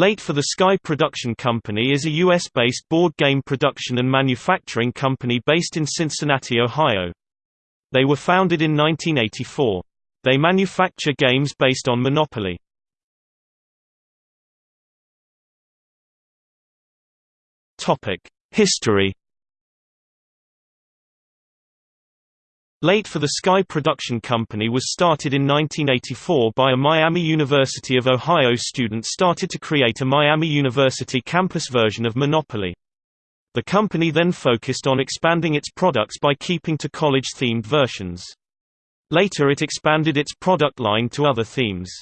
Late for the Sky Production Company is a U.S.-based board game production and manufacturing company based in Cincinnati, Ohio. They were founded in 1984. They manufacture games based on Monopoly. History Late for the Sky Production Company was started in 1984 by a Miami University of Ohio student started to create a Miami University campus version of Monopoly. The company then focused on expanding its products by keeping to college-themed versions. Later it expanded its product line to other themes.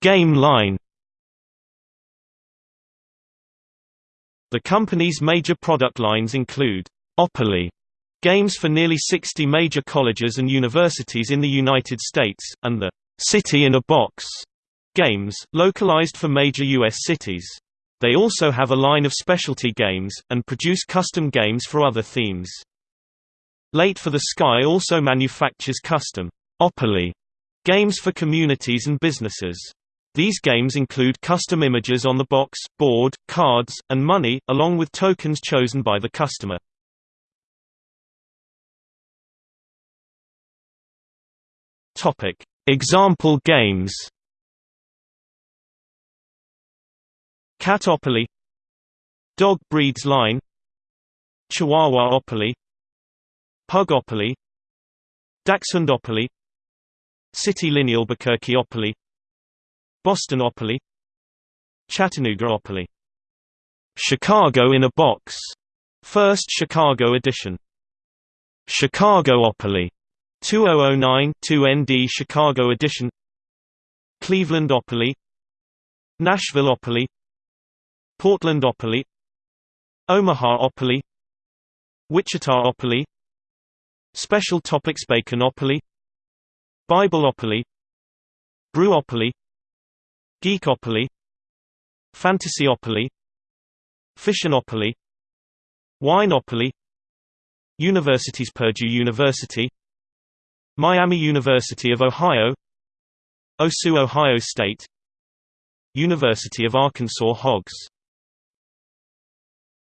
Game line The company's major product lines include Opoly games for nearly 60 major colleges and universities in the United States, and the City in a Box games, localized for major U.S. cities. They also have a line of specialty games, and produce custom games for other themes. Late for the Sky also manufactures custom Opoly games for communities and businesses. These games include custom images on the box, board, cards, and money, along with tokens chosen by the customer. Topic: Example games. Catopoly Dog breeds line Chihuahuaopoly Pugopoly Dachshundopoly City Linealbuquerqueopoly Bostonopoly Chattanoogaopoly Chicago in a Box First Chicago edition Chicagoopoly 2009 2ND Chicago edition Clevelandopoly Nashvilleopoly Portlandopoly Omahaopoly Wichitaopoly Special Topics Baconopoly Bibleopoly Brewopoly Geekopoly Fantasyopoly Fissionopoly Wineopoly Universities Purdue University Miami University of Ohio OSU Ohio State University of Arkansas Hogs